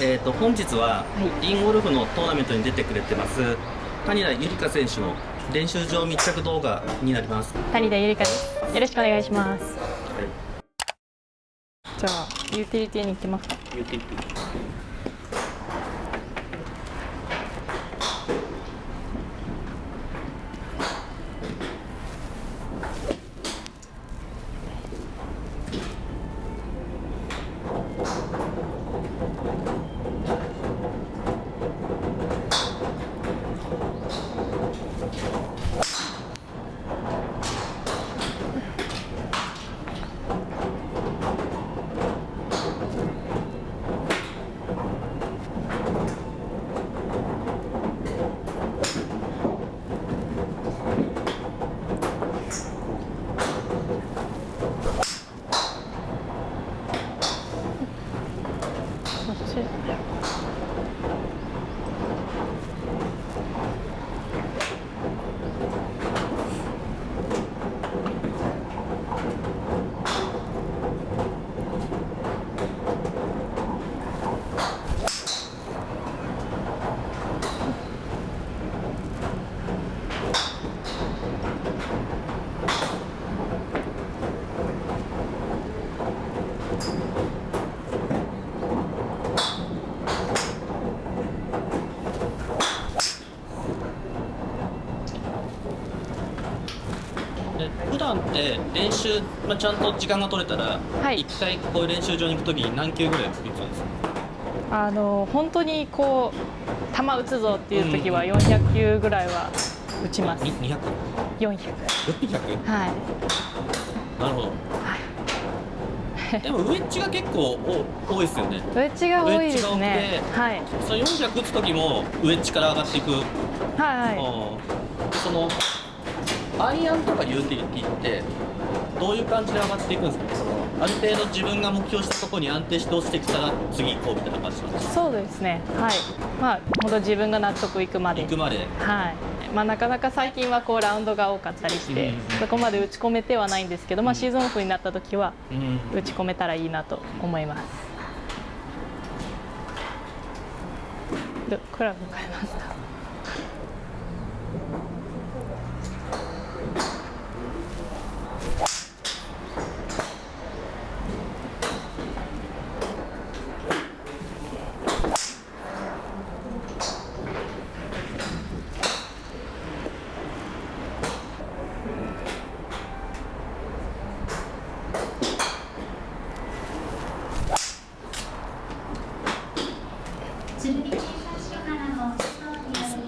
えーと、本日はインゴルフのトーナメントに出てくれてます谷田ゆりか選手の練習場密着動画になります。谷田ゆりかです。よろしくお願いします、はい、じゃあユーティリティに行きますか。ユーティリティ段って練習、まあ、ちゃんと時間が取れたら、はい、1回こういう練習場に行くときに何球ぐらい打つんですか？あの本当にこう球打つぞっていう時は400球ぐらいは打ちます。200? 400。400? はい。なるほど。はい。でもウエッジが結構お多いですよね。ウエッジが多いですね。はい。その400打つ時もウエッジから上がっていく。はいはい。そのアイアンとかユーティリティってどういう感じで上がっていくんですか？そのある程度自分が目標したところに安定して落ちてきたら次行こうみたいな感じなんですか？そうですね。はい。まあ本当自分が納得いくまで。いくまではいまあ、なかなか最近はこうラウンドが多かったりして、そこまで打ち込めてはないんですけど、まあ、シーズンオフになった時は打ち込めたらいいなと思います。クラブ変えました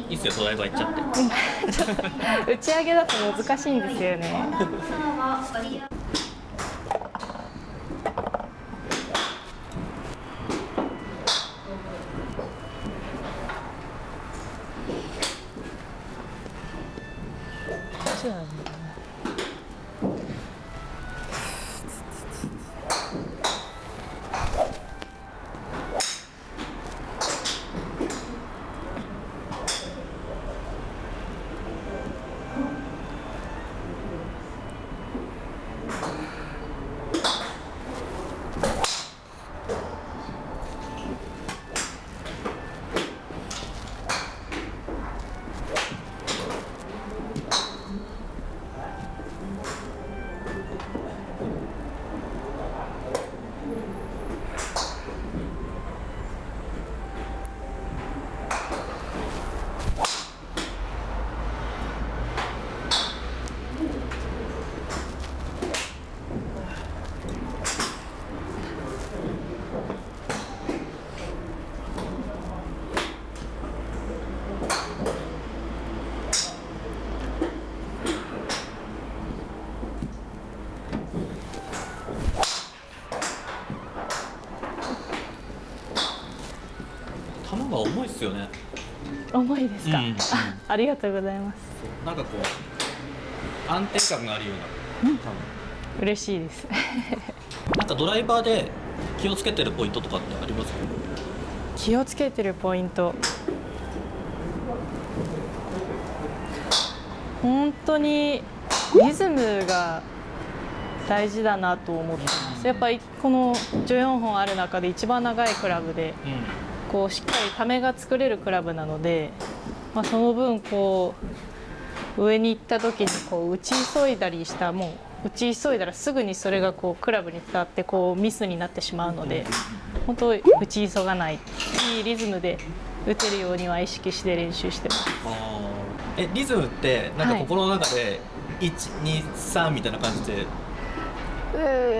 いいっすよドライバー行っちゃって。打ち上げだと難しいんですよね。が重いですよね。重いですか、うん、ありがとうございます。なんかこう安定感があるような、うん、嬉しいです。なんかドライバーで気をつけてるポイントとかってありますか？気をつけてるポイント。本当にリズムが大事だなと思ってます。やっぱりこの14本ある中で一番長いクラブで、こうしっかりためが作れるクラブなので、まあ、その分こう上に行った時にこう打ち急いだりしたもう打ち急いだらすぐにそれがこうクラブに伝わってこうミスになってしまうので本当打ち急がないいいリズムで打てるようには意識して練習してます。えリズムってなんか心の中で123みたいな感じで、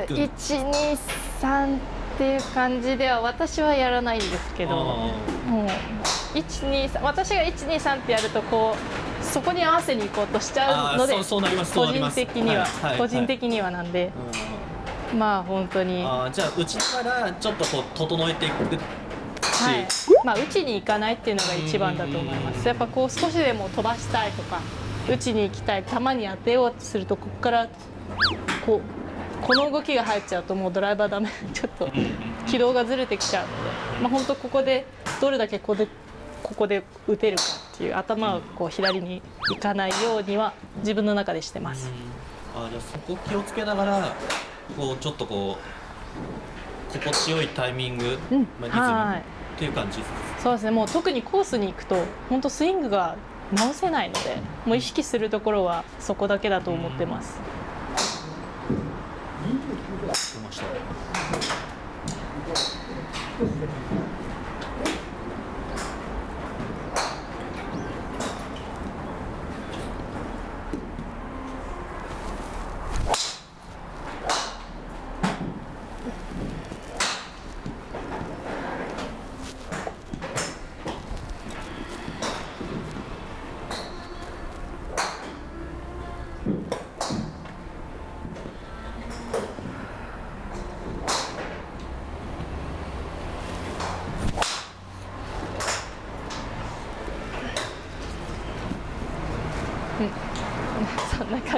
123っていう感じでは私はやらないんですけどもう123私が123ってやるとこうそこに合わせに行こうとしちゃうので個人的には、個人的にはなんで、まあ本当に。あじゃあうちからちょっとこう整えていくはい。まあ、打ちに行かないっていうのが一番だと思います。やっぱこう少しでも飛ばしたいとか打ちに行きたい球に当てようとするとここからこうこの動きが入っちゃうともうドライバーダメ。ちょっと軌道がずれてきちゃうので、まあ、本当ここでどれだけここでここで打てるかっていう頭をこう左に行かないようには自分の中でしてます。あじゃあそこ気をつけながらこうちょっとこう心地よいタイミング、うん。まあ、リズムっていう感じそうですね。もう特にコースに行くと本当スイングが直せないのでもう意識するところはそこだけだと思ってます。そんな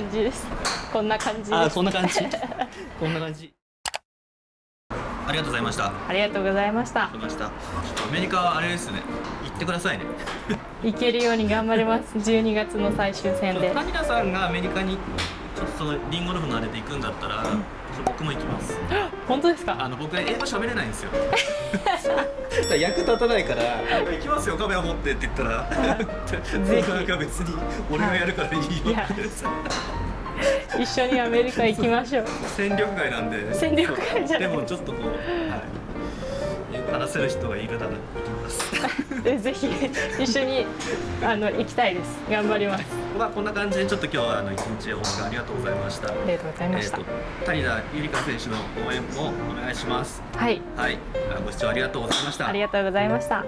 感じです。こんな感じあ、こんな感じ？こんな感じ。ありがとうございました。ありがとうございました。ました。アメリカはあれですね。行ってくださいね。行けるように頑張ります。12月の最終戦で。谷田さんがアメリカにそのリンゴルフのあれで行くんだったら、うん僕も行きます。本当ですか？あの僕英語喋れないんですよ。役立たないから「行きますよカメラ持って」って言ったら ぜひ。別に俺がやるからいいよって。一緒にアメリカ行きましょう。戦力外なんで。戦力外じゃでもちょっとこう、はい、話せる人がいるなら行きます。ぜひ一緒にあの行きたいです。頑張ります。まあこんな感じでちょっと今日はあの一日お時間ありがとうございました。ありがとうございました、えー、谷田ゆりか選手の応援もお願いします。はい。はい。ご視聴ありがとうございました。ありがとうございました